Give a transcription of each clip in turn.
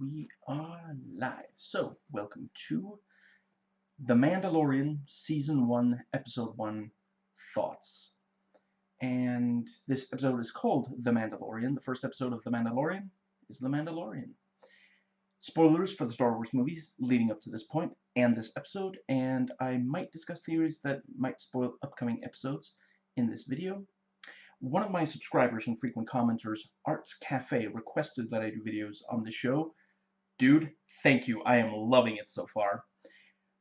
we are live. So, welcome to The Mandalorian Season 1, Episode 1, Thoughts. And this episode is called The Mandalorian. The first episode of The Mandalorian is The Mandalorian. Spoilers for the Star Wars movies leading up to this point and this episode, and I might discuss theories that might spoil upcoming episodes in this video. One of my subscribers and frequent commenters, Arts Cafe, requested that I do videos on the show. Dude, thank you. I am loving it so far.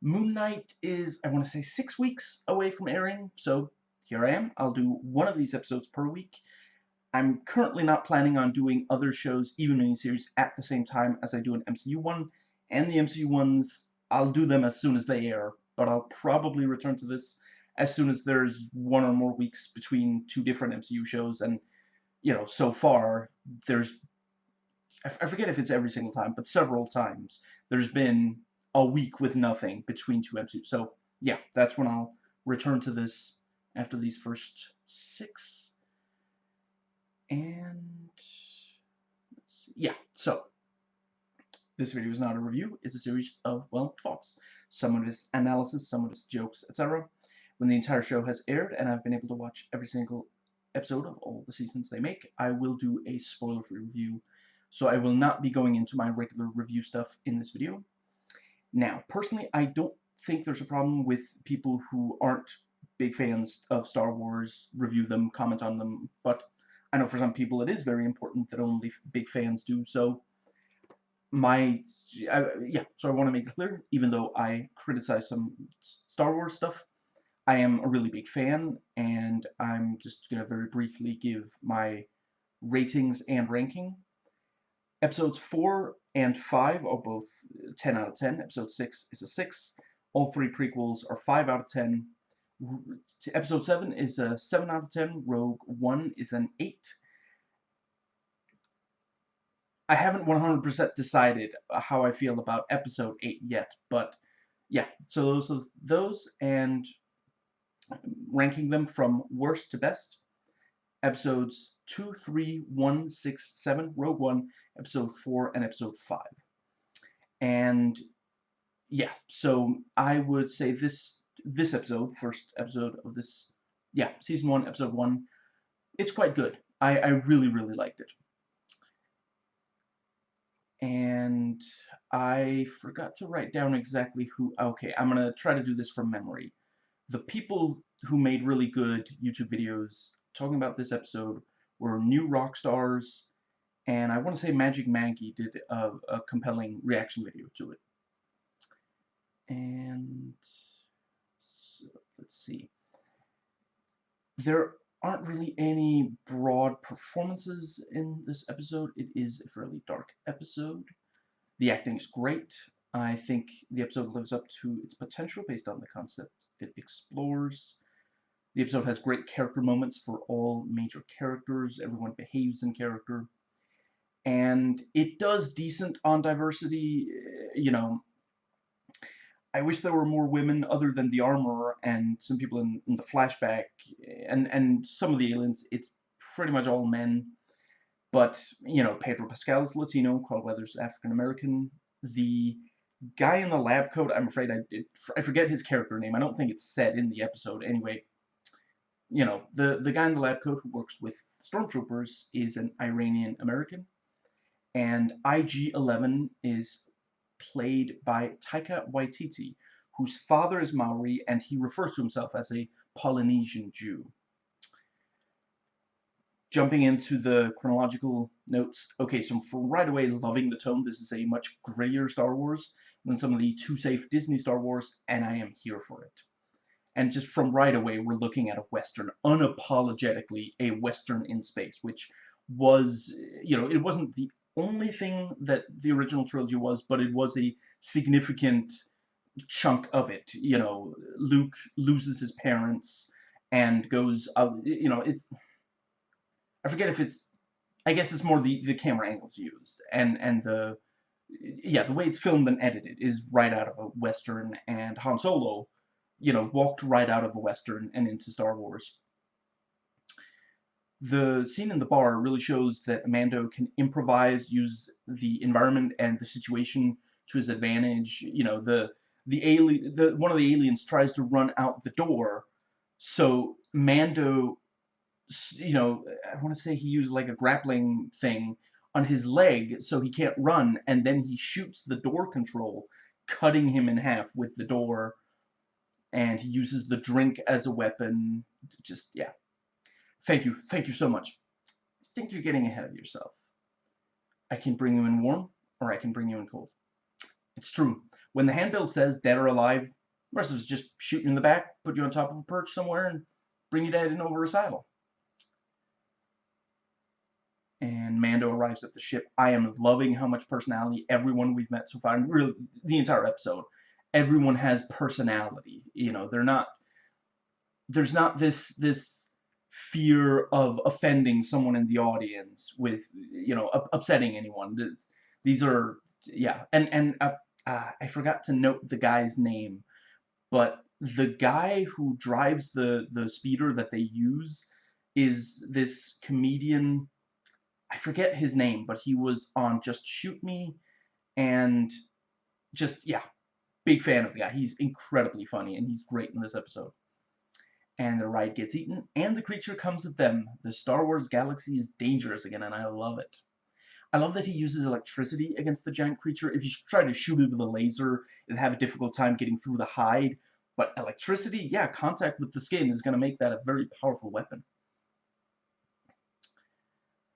Moon Knight is, I want to say, six weeks away from airing, so here I am. I'll do one of these episodes per week. I'm currently not planning on doing other shows, even miniseries, at the same time as I do an MCU one, and the MCU ones, I'll do them as soon as they air, but I'll probably return to this as soon as there's one or more weeks between two different MCU shows, and, you know, so far, there's, I forget if it's every single time, but several times, there's been a week with nothing between two episodes. so, yeah, that's when I'll return to this after these first six, and, yeah, so, this video is not a review, it's a series of, well, thoughts. Some of it is analysis, some of it is jokes, etc when the entire show has aired and I've been able to watch every single episode of all the seasons they make, I will do a spoiler-free review. So I will not be going into my regular review stuff in this video. Now, personally, I don't think there's a problem with people who aren't big fans of Star Wars review them, comment on them, but I know for some people it is very important that only big fans do so. My, I, yeah, so I want to make it clear, even though I criticize some Star Wars stuff, I am a really big fan, and I'm just going to very briefly give my ratings and ranking. Episodes 4 and 5 are both uh, 10 out of 10. Episode 6 is a 6. All three prequels are 5 out of 10. Episode 7 is a 7 out of 10. Rogue One is an 8. I haven't 100% decided uh, how I feel about Episode 8 yet, but yeah, so those are those, and um, ranking them from worst to best. Episodes 2, 3, 1, 6, 7, Rogue One, Episode 4, and Episode 5. And, yeah, so I would say this this episode, first episode of this, yeah, Season 1, Episode 1, it's quite good. I, I really, really liked it. And I forgot to write down exactly who, okay, I'm going to try to do this from memory the people who made really good YouTube videos talking about this episode were New Rockstars, and I want to say Magic Maggie did a, a compelling reaction video to it. And so, let's see. There aren't really any broad performances in this episode. It is a fairly dark episode. The acting is great. I think the episode lives up to its potential based on the concept it explores. The episode has great character moments for all major characters. Everyone behaves in character. And it does decent on diversity. Eh, you know, I wish there were more women other than the armor and some people in, in the flashback and, and some of the aliens. It's pretty much all men. But, you know, Pedro Pascal is Latino, Carl Weathers African American. The guy in the lab coat, I'm afraid I I forget his character name. I don't think it's said in the episode. Anyway, you know, the, the guy in the lab coat who works with stormtroopers is an Iranian American. And IG-11 is played by Taika Waititi, whose father is Maori, and he refers to himself as a Polynesian Jew. Jumping into the chronological notes, okay, so from right away loving the tone, this is a much grayer Star Wars than some of the too safe Disney Star Wars, and I am here for it. And just from right away, we're looking at a Western, unapologetically a Western in space, which was, you know, it wasn't the only thing that the original trilogy was, but it was a significant chunk of it. You know, Luke loses his parents and goes, uh, you know, it's, I forget if it's, I guess it's more the, the camera angles used and, and the, yeah, the way it's filmed and edited is right out of a Western, and Han Solo, you know, walked right out of a Western and into Star Wars. the scene in the bar really shows that Mando can improvise, use the environment and the situation to his advantage. You know, the the alien, the one of the aliens tries to run out the door, so Mando, you know, I want to say he used like a grappling thing on his leg so he can't run, and then he shoots the door control, cutting him in half with the door, and he uses the drink as a weapon. Just yeah, Thank you, thank you so much. I think you're getting ahead of yourself. I can bring you in warm, or I can bring you in cold. It's true. When the handbill says dead or alive, rest of us just shoot you in the back, put you on top of a perch somewhere, and bring you dead in over a saddle. And Mando arrives at the ship. I am loving how much personality everyone we've met so far, really the entire episode. Everyone has personality. You know, they're not. There's not this this fear of offending someone in the audience with you know upsetting anyone these are yeah and and uh, uh, I forgot to note the guy's name but the guy who drives the the speeder that they use is this comedian I forget his name but he was on Just Shoot Me and just yeah big fan of the guy he's incredibly funny and he's great in this episode and the ride gets eaten, and the creature comes at them. The Star Wars galaxy is dangerous again, and I love it. I love that he uses electricity against the giant creature. If you try to shoot it with a laser, it'd have a difficult time getting through the hide. But electricity, yeah, contact with the skin is going to make that a very powerful weapon.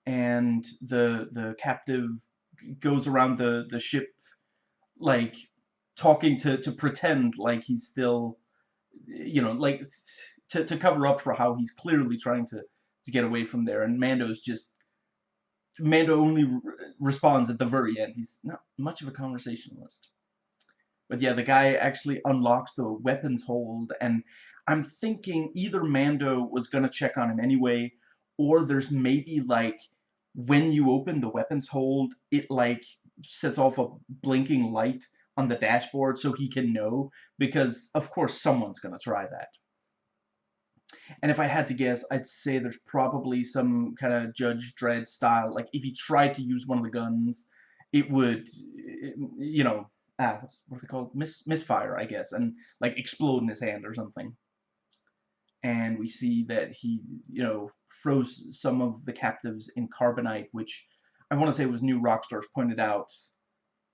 And the the captive goes around the, the ship, like, talking to, to pretend like he's still, you know, like to, to cover up for how he's clearly trying to, to get away from there. And Mando's just... Mando only re responds at the very end. He's not much of a conversationalist. But yeah, the guy actually unlocks the weapons hold, and I'm thinking either Mando was gonna check on him anyway, or there's maybe like when you open the weapons hold, it like sets off a blinking light on the dashboard so he can know, because of course someone's gonna try that. And if I had to guess, I'd say there's probably some kind of Judge Dredd style. Like, if he tried to use one of the guns, it would, you know, ah, what's, what are they called? Mis misfire, I guess, and, like, explode in his hand or something. And we see that he, you know, froze some of the captives in carbonite, which I want to say was New Rockstars pointed out.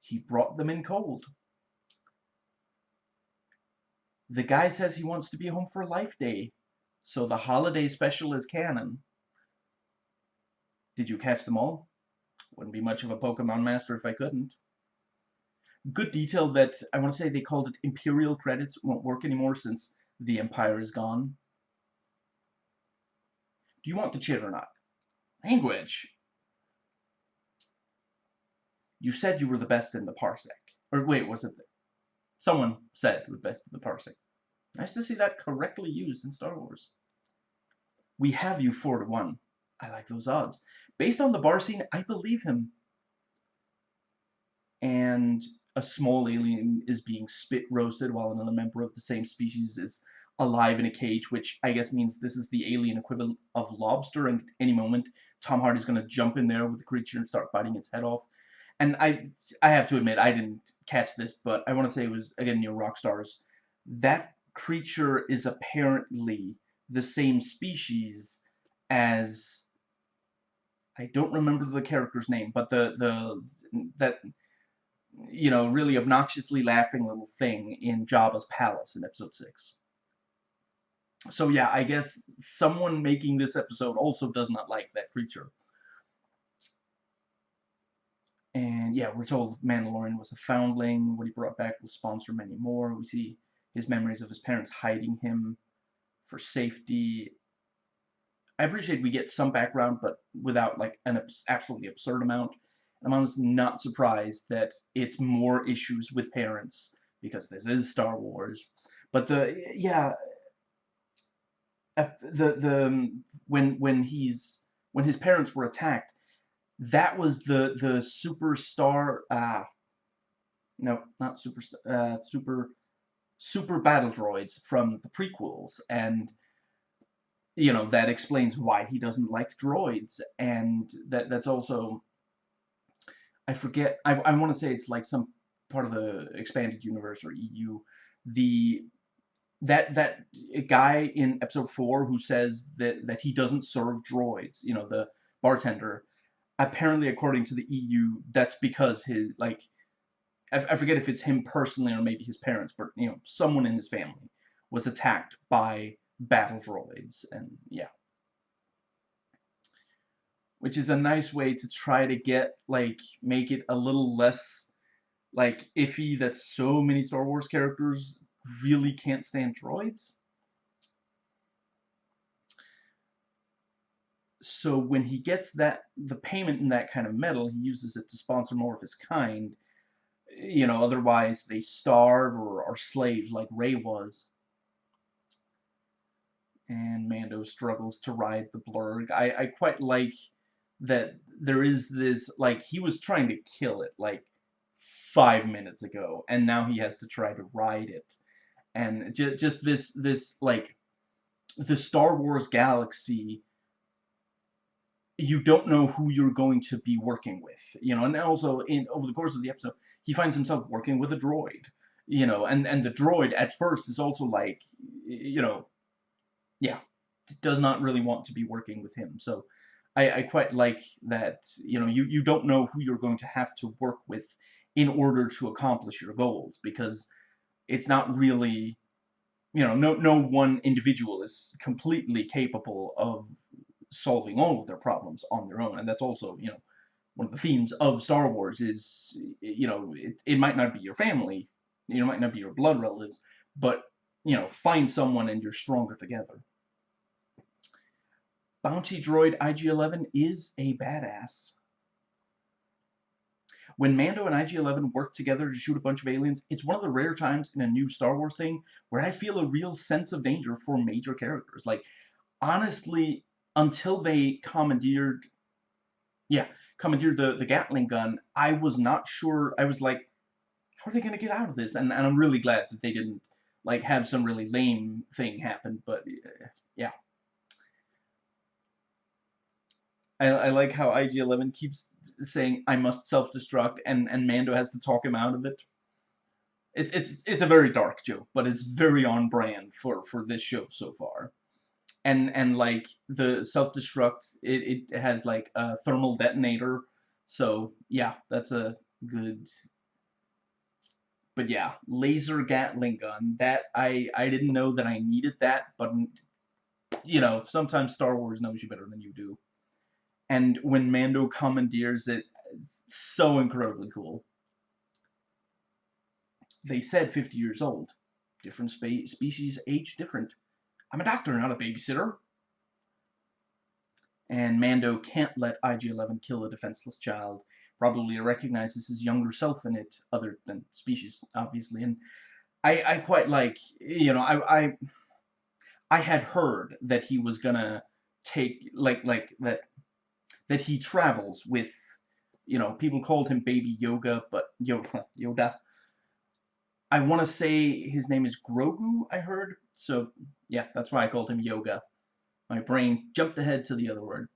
He brought them in cold. The guy says he wants to be home for a Life Day. So the holiday special is canon. Did you catch them all? Wouldn't be much of a Pokemon master if I couldn't. Good detail that I want to say they called it Imperial credits won't work anymore since the Empire is gone. Do you want the chit or not? Language. You said you were the best in the parsec. Or wait, was it... The, someone said you were best in the parsec. Nice to see that correctly used in Star Wars. We have you 4 to 1. I like those odds. Based on the bar scene, I believe him. And a small alien is being spit roasted while another member of the same species is alive in a cage, which I guess means this is the alien equivalent of lobster, and any moment Tom Hardy's going to jump in there with the creature and start biting its head off. And I I have to admit, I didn't catch this, but I want to say it was, again, New Rockstars. That creature is apparently the same species as I don't remember the character's name, but the the that you know really obnoxiously laughing little thing in Jabba's palace in episode six. So yeah, I guess someone making this episode also does not like that creature. And yeah, we're told Mandalorian was a foundling. What he brought back will sponsor many more. We see his memories of his parents hiding him for safety. I appreciate we get some background, but without like an absolutely absurd amount. I'm honestly not surprised that it's more issues with parents because this is Star Wars. But the yeah, the the when when he's when his parents were attacked, that was the the superstar. Uh, no, not super uh, super super battle droids from the prequels, and you know, that explains why he doesn't like droids, and that that's also, I forget, I, I want to say it's like some part of the expanded universe or EU, the that that guy in episode four who says that that he doesn't serve droids, you know, the bartender, apparently according to the EU, that's because his like, I, I forget if it's him personally or maybe his parents, but you know, someone in his family was attacked by battle droids, and yeah. Which is a nice way to try to get, like, make it a little less, like, iffy that so many Star Wars characters really can't stand droids. So when he gets that, the payment in that kind of metal, he uses it to sponsor more of his kind. You know, otherwise they starve or are slaves like Rey was and Mando struggles to ride the blurrg. I, I quite like that there is this, like, he was trying to kill it, like, five minutes ago, and now he has to try to ride it. And just, just this, this, like, the Star Wars galaxy, you don't know who you're going to be working with, you know, and also, in over the course of the episode, he finds himself working with a droid, you know, and, and the droid at first is also like, you know, yeah, does not really want to be working with him. So I, I quite like that, you know, you, you don't know who you're going to have to work with in order to accomplish your goals because it's not really, you know, no, no one individual is completely capable of solving all of their problems on their own. And that's also, you know, one of the themes of Star Wars is, you know, it, it might not be your family, you know, might not be your blood relatives, but you know, find someone and you're stronger together. Bounty droid IG-11 is a badass. When Mando and IG-11 work together to shoot a bunch of aliens, it's one of the rare times in a new Star Wars thing where I feel a real sense of danger for major characters. Like, honestly, until they commandeered, yeah, commandeered the, the Gatling gun, I was not sure, I was like, how are they going to get out of this? And, and I'm really glad that they didn't like have some really lame thing happen, but yeah. I, I like how IG-11 keeps saying, I must self-destruct, and, and Mando has to talk him out of it. It's, it's, it's a very dark joke, but it's very on brand for, for this show so far. And, and like, the self-destruct, it, it has, like, a thermal detonator, so, yeah, that's a good but yeah, laser Gatling gun. That I I didn't know that I needed that, but you know, sometimes Star Wars knows you better than you do. And when Mando commandeers it, it's so incredibly cool. They said 50 years old. Different spe species age different. I'm a doctor, not a babysitter. And Mando can't let IG-11 kill a defenseless child probably recognizes his younger self in it, other than species, obviously. And I, I quite like, you know, I, I, I had heard that he was gonna take, like, like, that, that he travels with, you know, people called him Baby Yoga, but Yoda, Yoda. I want to say his name is Grogu, I heard. So, yeah, that's why I called him Yoga. My brain jumped ahead to the other word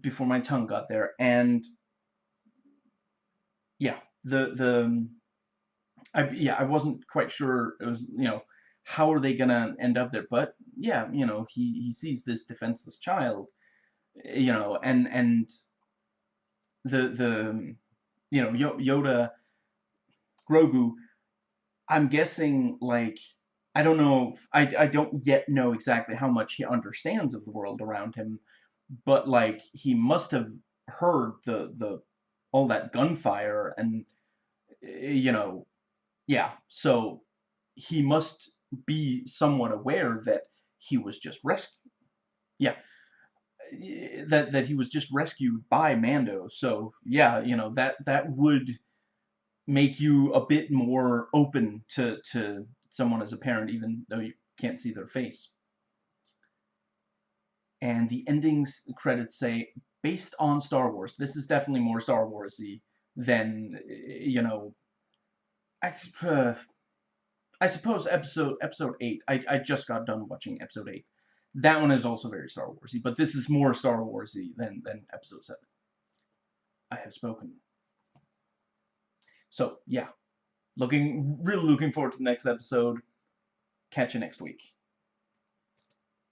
before my tongue got there. And yeah, the the I yeah, I wasn't quite sure it was, you know, how are they gonna end up there? But yeah, you know, he he sees this defenseless child, you know, and and the the you know Yoda, Grogu. I'm guessing like I don't know. I I don't yet know exactly how much he understands of the world around him, but like he must have heard the the all that gunfire and eh, you know yeah so he must be somewhat aware that he was just rescued yeah eh, that that he was just rescued by Mando so yeah you know that that would make you a bit more open to to someone as a parent even though you can't see their face and the endings credits say based on Star Wars. This is definitely more Star Warsy than you know. I, uh, I suppose episode episode eight. I I just got done watching episode eight. that one is also very Star Warsy, but this is more Star Warsy than than Episode Seven. I have spoken. So yeah, looking really looking forward to the next episode. Catch you next week.